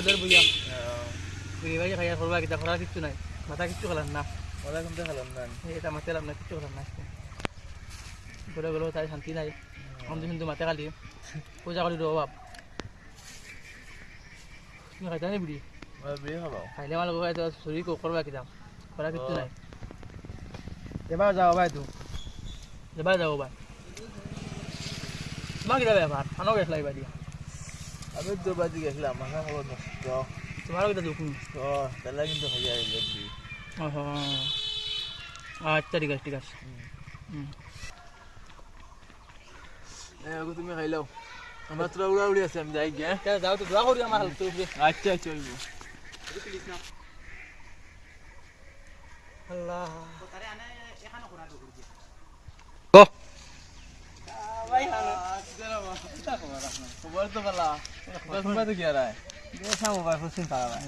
চুলের বইয়া বিড়ি ভাই খাইয়া করবা কিতা করার কিচ্ছু নাই মাথা কিচ্ছু খেলার না ওরা কিন্তু খেলাম না এটা মাথা লাভ না কিচ্ছু খেলার না বলে গেলো তাই শান্তি নাই আমি কিন্তু মাথা খালি পূজা করি রো বাপ তুমি খাইতা নি বিড়ি ওরা বিয়ে খাবাও খাইলে আমার লোক খাইতে শরীর করবা কিতাম করা কিচ্ছু নাই এবার যাও ভাই তুই এবার যাও ভাই তোমার কিতা ব্যাপার আনো গেছ লাগবা দিয়া আমি তো বাজি গেছিলাম মাথা খাবার নষ্ট। তোমারও কিতা দুঃখ তো তাহলে কিন্তু খাইয়া দেখবি আচ্ছা ঠিক আছে ঠিক আছে। তুমি খাইলাও আমার তোরা উড়া উড়ি আছে আমি যাই গিয়া। তা যাও তো দোয়া করি আমার হালত আচ্ছা আচ্ছা আল্লাহ। খবর তো তো কি আর দেখা মোবাইল ফুসিন পারা ভাই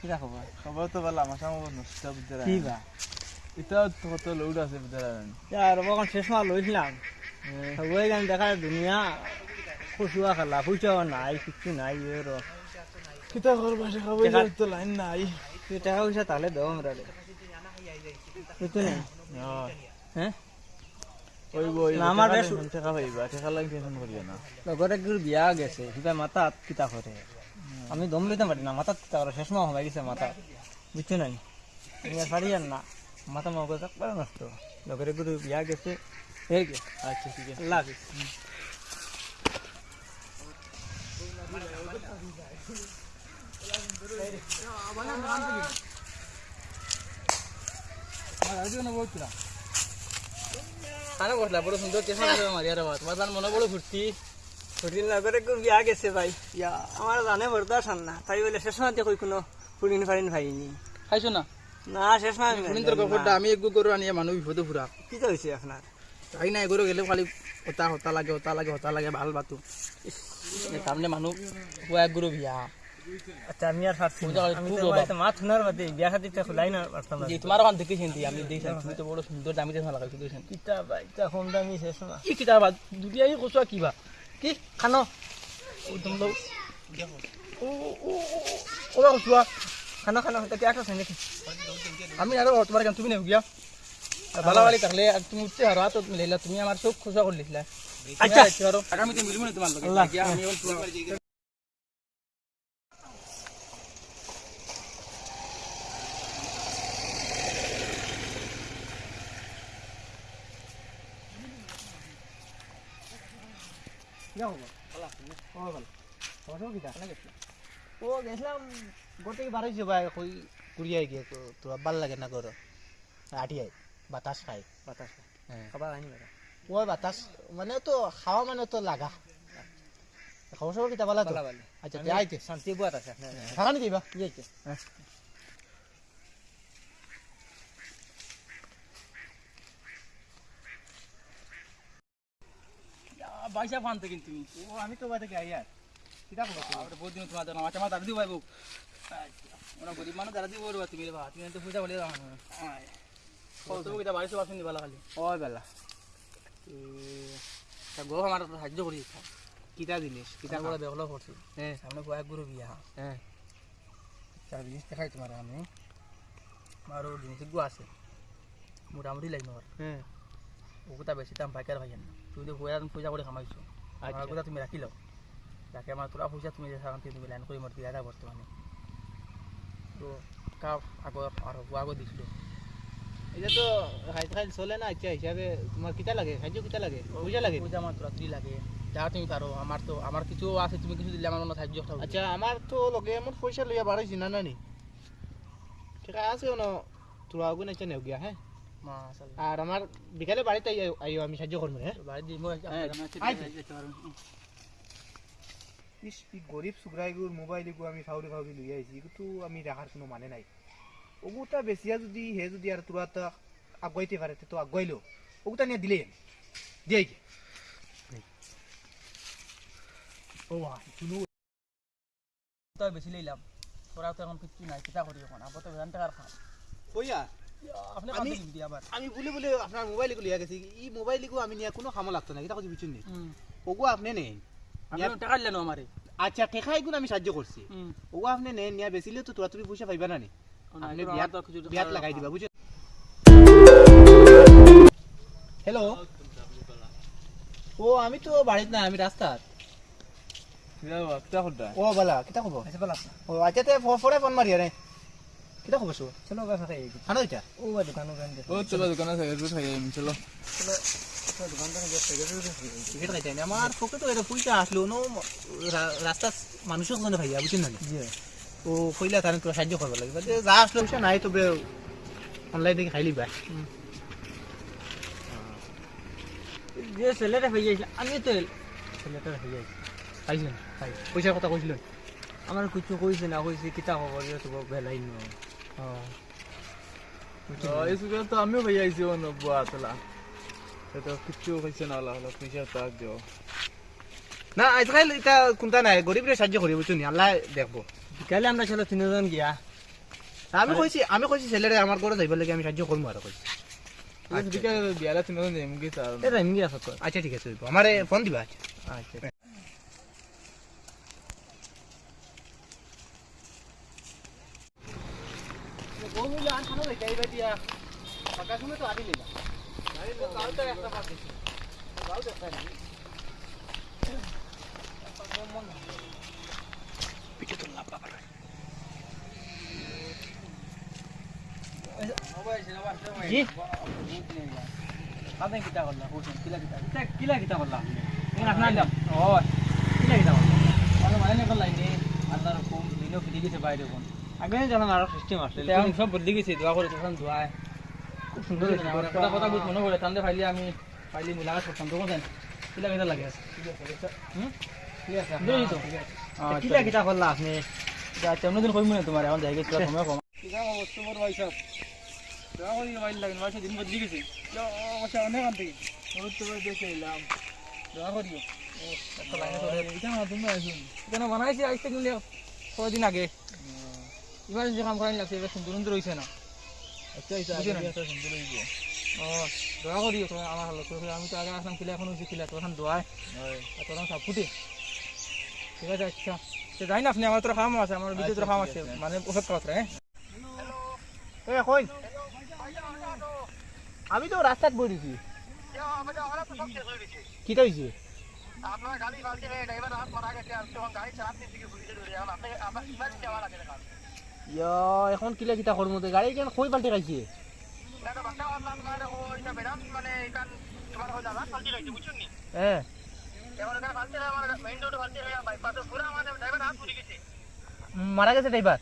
কিটা খবর খবর তো পালা মাথা খাবার নষ্ট বুঝতে কি বা এটা তো কত লোড আছে বুঝতে আর দেখা দুনিয়া খুশুয়া খেলা খুশুয়া নাই কিছু নাই এর কিতা করবা লাইন নাই তুই টাকা পয়সা তাহলে দেবো আমরা না, আমার টাকা বেশ- টেনশন পাইবা টাকা লাগে টেনশন করিও না। লগরে গুর বিয়া গেছে সিধা মাথা কিতা করে আমি দম লইতে পারি না মাথা কিতা করে শেষ মাহ হয়ে গেছে মাথা বুঝছ আমি আর পারি আর না। মাথা মগজ একবারে নষ্ট। লগরে গুরু বিয়া গেছে। আচ্ছা ঠিক আছে। আল্লাহ হাফিজ খানা বসলা বড় সুন্দর চেষ্টা করে মারিয়ার তোমার মনে বড় লগরে গুর বিয়া গেছে ভাই। ইয়া আমার জানে না। তাই বলে শেষ মাহ কই কোনো ফুরিন ফারিন ভাইনি। খাইছো না? না শেষ মাহ শুনিন তোর গপরটা আমি এক গরু আনিয়ে মানুষ বিপদে ফুরা কি হয়েছে আপনার তাই নাই গরু গেলে খালি হতা হতা লাগে হতা লাগে হতা লাগে ভালো বাতু সামনে মানুষ এক গরু বিয়া। আচ্ছা আমি আর পারছি পূজা করে আমি খুব তো অভাব। বাড়িতে মাছ শোনার বাদে বিয়া খাতিরটা খোলাই না পারতাম না। যে তোমার ওখান থেকে চিন্তি আমি দেখছি তুমি তো বড় সুন্দর দামি দেখে লাগাইছো দেখছেন কিতা বাইটা কম দামি শেষ না। কি কিতা বা দুটিয়াই কচুয়া কিবা। কি খানো? ও তুমি তো ও ও ও ও কচুয়া খানা খানা তাকে একটা আছে নাকি? আমি আরও তোমার কেন তুমি নেও গিয়া ভালো ভালো থাকলে আর তুমি উঠতে হারো তো মিলাইলা তুমি আমার চোখ খোঁজা করে লিখলা আচ্ছা। আগামীতে মিলবো না তোমার লগে ও গেছিলাম কই গিয়ে তো ভালো লাগে না গর আটিয়াই বাতাস খাই বাতাস খাই খাবার আনি ও বাতাস মানে তো খাওয়া মানে তো লাগা খবর সবর কিতা বালা তো আচ্ছা আইতে শান্তি বুয়াত আছে কি আইতে পয়সা ফান কিন্তু ও আমি তো বাড়ি থেকে আই আর কিতা খবর আমরা বহুত দিন তোমার মাছ আমার দাঁড়া দিব ভাইবো ওরা গরিব মানুষ দাঁড়া দিব রবা তুমি বা তুমি তো পূজা বলে দাও। কত কিটা বাড়িতে বাসন দিবা খালি। ওই বেলা। তা গো আমার তো সাহায্য করি। কিতা জিনিস? কিতা কিটা করে বেহলো করছি। হ্যাঁ। সামনে কয়েক গুরু বিয়া। হ্যাঁ। চার জিনিস দেখাই তোমার আমি। আরও জিনিস গু আছে। মোটামুটি লাগবে আমার হ্যাঁ। ওগুতা বেশি দাম পাইকার ভাই না তুমি তো পয়সা পয়সা করে খামাইছো আচ্ছা। আর ওগুতা তুমি রাখি লও যাকে আমার তোরা পয়সা তুমি যে তুমি লাইন করে মোট দিয়া দা বর্তমানে তো কাপ আগর আর আগর দিছিল। এটা তো খাই খাই চলে না আচ্ছা হিসাবে তোমার কিতা লাগে? খাদ্য কিতা লাগে? পয়সা লাগে? পয়সা আমার তোরা তুই লাগে। যা তুমি পারো আমার তো আমার কিছু আছে তুমি কিছু দিলে আমার মনে সাহায্য। আচ্ছা আমার তো লগে আমার পয়সা লইয়া বাড়াইছি না নানি ঠিক আছে ন তোরা আগুন আচ্ছা নেও গিয়া হ্যাঁ মাশাআল্লাহ। আর আমার বিকালে বাড়িতে আইও আইও আমি সাহায্য করব হ্যাঁ বাড়ি দিব ইস ই গরিব সুগ্রাইগুর মোবাইল গু আমি ফাউরি ফাউরি লই আইছি কিন্তু আমি রাখার কোনো মানে নাই ওগুতা বেচিয়া যদি হে যদি আর তোরা তো আগুয়াইতে পারে তো আগুয়াইলো ওগুতা নিয়ে দিলে দিয়ে কি ও শুনু বেশি লইলাম তোরা তো এখন কিচ্ছু নাই কিতা করি এখন আবার তো ভ্যান টাকার খাম কইয়া আপনি আমি- কাঁদে দিবি আবার। আমি বলে বলে আপনার মোবাইল লিয়া গেছি। ই মোবাইল আমি নিয়ে কোনো খামো লাগতো না এটা কথা বুঝছেন নি? ওগু আপনি নেই টাকা দিলেন আমারে। আচ্ছা এগুলো আমি সাহায্য করছি। ও আপনি নেন নিয়া বেচিলে তো তোরা তুমি পয়সা পাইবা না নি। আপনি বিয়াত বিয়াত লাগাই দিবা বুঝছেন? হ্যালো ও আমি তো বাড়িত না আমি রাস্তাত ও বলা কিতা খবর? ও আচ্ছা তে ফোন মারি আরে। কিতা খবর সো চলো গা ফাঁকা খানো এটা ও বা দোকানো গান ও চলো দোকানে রুট খাই আমি চলো দোকানটা গিয়ে থেকে টিকিট খাইতে আনি। আমার পকেটও এটা পয়সা আসলো নো রা- রাস্তা মানুষের জন্য ভাইয়া বুঝছেন না জি ও কইলা তার তোরা সাহায্য করবা লাগবে যে যা আসলো নাই তবে অনলাইন থেকে খাইলি বা যে ছেলেটা হয়ে যাইছিল আমি তো ছেলেটা হয়ে পাই পয়সার কথা কইছিলেন আমার কিছু কইছে না কইছে কিতা খবর তোর বেলাই ন এই সুযোগ তো আমিও ভাই আইছি ও নব্বই আতলা তো কিচ্ছু কইছে না হলো পয়সা তাক দিও। না আজকাল এটা কোনটা নাই গরিবরে সাহায্য করি বুঝছ নি? আল্লাহ দেখব। বিকালে আমরা ছিল তিনজন গিয়া। আমি কইছি আমি কইছি ছেলেরে আমার ঘরে যাইবার লাগে আমি সাহায্য করব আর কইছি। দিকে বিয়ালে তিনজন যাইম এটা এমনি আছে তো আচ্ছা ঠিক আছে আমারে ফোন দিবা। আচ্ছা। কি আপনি কিতা করলা কোন কিলা কিতা কিতা কিলা কিতা করলা কোন আপনার নাম ও কিলা কিতা করলা মানে মানে নে করলাই নি আল্লাহর হুকুম দিনো ফিরে গেছে বাইরে কোন আগে জানা আর সিস্টেম আসলে এখন সব বদলি গেছে দোয়া করে তখন দোয়া খুব সুন্দর কথা কথা বুঝ মনে করে তান্দে ফাইলি আমি ফাইলি মুলাকাত করতাম তখন জান কিলা কিতা লাগে আছে। ঠিক আছে বুঝলি তো? কিলা কিতা করলা আপনি? আচ্ছা অন্যদিন কইব না তোমার এখন যাই গেছে সময় কম। কিতা অবস্থা বড় ভাই সব দোয়া করি মোবাইল লাগে মোবাইল দিন বদলি গেছে। আচ্ছা অনেক আনতে ওর তো দেখে এলাম। দোয়া করিও। কেন বানাইছে আজকে কিনলে কদিন আগে। ইমার্জেন্সি কাম করাই লাগছে এবার সুন্দর সুন্দর হয়েছে না। আচ্ছা আচ্ছা সুন্দর হইব। ও দোয়া করিও আমার হালত আমি তো আগে আসলাম কিলা এখন হয়েছে কিলা তখন দোয়ায়। তখন সব ফুটে। ঠিক আছে আচ্ছা। তো যাই না আপনি আমার তোর কাম আছে আমার বিদ্যুৎ কাম আছে মানে ওষুধ কথা হ্যাঁ? এ কই? আমি তো রাস্তাত বইছি কিটা হইছে? আপনার গাড়ি ড্রাইভার হাত মারা গেছে আর তখন গাড়ি চালাতে এখন কিলা কিটা করব তো? গাড়ি কেন কই পাল্টে গেছে মারা গেছে ড্রাইভার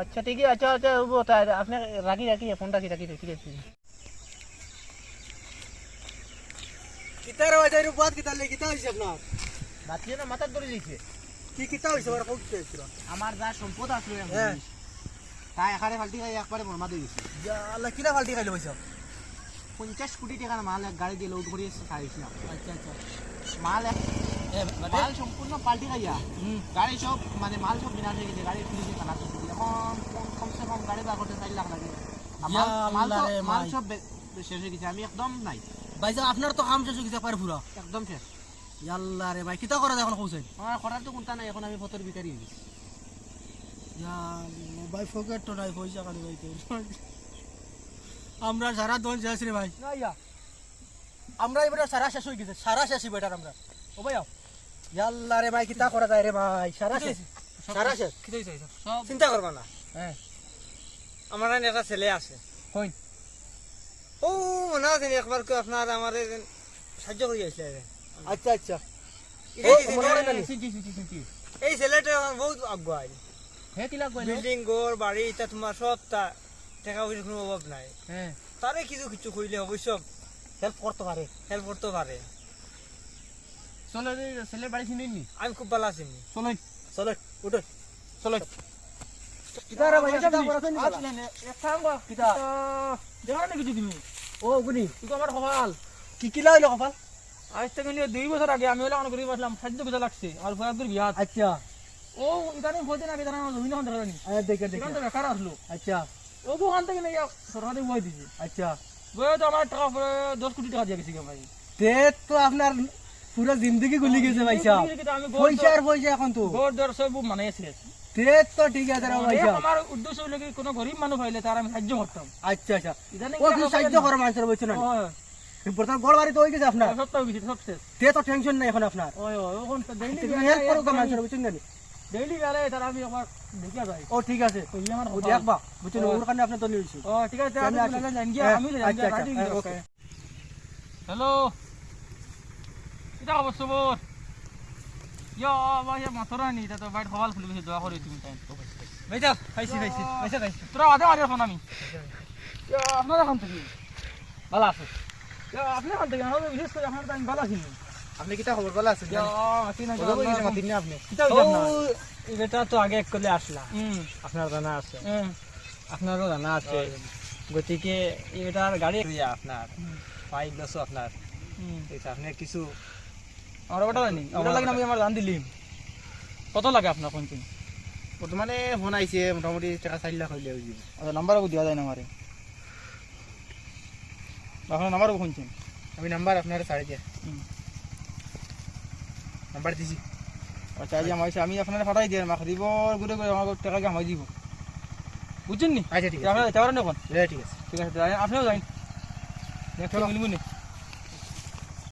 আচ্ছা ঠিক আছে আচ্ছা আচ্ছা আপনি রাখি রাখি ফোনটা রাখি রাখি ঠিক আছে কিতার বাজার উপর কিতা লে কিতা হইছে আপনার? বাতিয়ে না মাথার ধরে দিয়েছে। কি কিতা হইছে ওরা কোক চাইছিল। আমার যা সম্পদ আসলো হ্যাঁ। তাই এখানে ফাল্টি খাই একবারে বর্মা দিয়ে গেছে আল্লাহ কিলা ফালতি খাইলো হইছে পঞ্চাশ কোটি টাকার মাল এক গাড়ি দিয়ে লোড করে খাইছিলাম আচ্ছা আচ্ছা। মাল এক মাল সম্পূর্ণ পাল্টি খাইয়া। গাড়ি সব মানে মাল সব বিনাশ হয়ে গেছে গাড়ি কানা করতে দিয়ে এখন কম- কমসে কম গাড়ি বার করতে চার লাখ লাগে। মাল- সব- বে- শেষ হয়ে গেছে আমি একদম নাই। ভাইজান আপনার তো কাম শেষ হয়ে গেছে পারে পুরা একদম শেষ ইয়াল্লা রে ভাই কিতা করা এখন কইছেন? আমার করার তো কোনটা নাই এখন আমি ফটোর ভিতরে গেছি ভাই তো নাই পয়সা ভাই আমরা সারা দল যাচ্ছি রে ভাই। আমরা এবারে সারা শেষ হয়ে গেছে সারা শেষ বেটার আমরা। ও ভাই ইয়াল্লা রে ভাই কিতা করা যায় রে ভাই সারা শেষ। সারা শেষ। সব? চিন্তা করবা না। হ্যাঁ। আমার একটা ছেলে আছে। কই ও মনে আছে একবার কেউ আপনার আমার সাহায্য করে গেছিল আচ্ছা আচ্ছা। এই ছেলেটা বহুত আগুয়াই। হে কিলা কইলো বিল্ডিং ঘর বাড়ি এটা তোমার সব তা টাকা পয়সার কোনো অভাব নাই। হ্যাঁ তারে কিছু কিছু কইলে অবশ্য হেল্প করতে পারে। হেল্প করতে পারে। চলো ছেলের বাড়ি চিনি নি? আমি খুব ভালো আছি। চলো চলো উঠো। চলো। কিতারে ভাই কিতা করাছেন কিতা দেখা নাকি তুমি ও গুনি তুই আমার সকাল কি কিলা হইল কপাল আজ থেকে নিয়ে দুই বছর আগে আমি হলে গরিব আসলাম খাদ্য পিতা লাগছে। আর ভয়াবুর বিহাত আচ্ছা। ও ইদানিং হইতে না বেদানা জমিন এখন দেখা আরে দেখে দেখে। সেখান বেকার আসলো। আচ্ছা। ও ওখান থেকে নিয়ে সরকারি বই দিছে। আচ্ছা। বই তো আমার টাকা দশ কোটি টাকা দিয়ে গেছি ভাই। তে তো আপনার পুরো জিন্দগি গুলি গেছে ভাই সাহেব পয়সা আর পয়সা এখন তো। গোর মানে তে ঠিক আছে ভাই আমার উদ্দেশ্য হলো কি কোনো গরিব মানুষ পাইলে তার আমি সাহায্য করতাম। আচ্ছা আচ্ছা। ও কিছু সাহায্য করো মানুষের বলছো না? ওই বর্তমান বাড়ি তো হয়ে গেছে আপনার। সপ্তাহ গেছি সব শেষ। তে তো টেনশন নাই এখন আপনার। ওই ওই ওখান তো ডেইলি হেল্প করো গো মানুষের বুঝছেন না ডেইলি গেলে তার আমি আমার দেখে যাই। ও ঠিক আছে। তো ই আমার ও দেখবা বুঝছেন ওর কারণে আপনার তো নিয়েছি ও ঠিক আছে আমি আমি জানি হ্যাঁ, আমি আচ্ছা, আচ্ছা, হ্যাঁ, ওকে। হ্যালো। কিটা খবর সবর ইয়া ভাই মাথরা নি তো বাইট খবাল খুলি গেছে দোয়া করে তুমি তাই ভাই যা খাইছি খাইছি খাইছে খাইছি তোরা আদে মারি ফোন আমি ইয়া আপনার এখান থেকে ভালো আছে। ইয়া আপনি এখান থেকে আমাদের বিশেষ করে আপনার টাইম ভালো আছেন আপনি কিটা খবর বলা আছেন ইয়া মাতি না ওদের বই মাতিন না আপনি? কিটা জান না? এটা তো আগে করলে আসলা হুম আপনার জানা আছে। আপনারও জানা আছে। গতিকে এটার গাড়ি আপনার পাইপ লসও আপনার আপনি কিছু আমার ওটা জানি ওটা লাগে আমি আমার জান দিলিম। কত লাগে আপনার কোন দিন বর্তমানে ফোন আইছে মোটামুটি টাকা চার লাখ হইলে হয়ে যাবে আচ্ছা নাম্বার দেওয়া যায় না আমারে। আপনার নাম্বার শুনছেন? আমি নাম্বার আপনার ছাড়ে দিয়া। নাম্বার দিছি। আচ্ছা আজ আমার আমি আপনার ফাটাই দিয়ে মাখ দিব ঘুরে ঘুরে আমার টাকা কামাই দিব। বুঝছেন নি? আচ্ছা ঠিক আছে। আপনার যেতে পারেন এখন ঠিক আছে। ঠিক আছে আপনিও যাই নেক্সট মিলবো নি?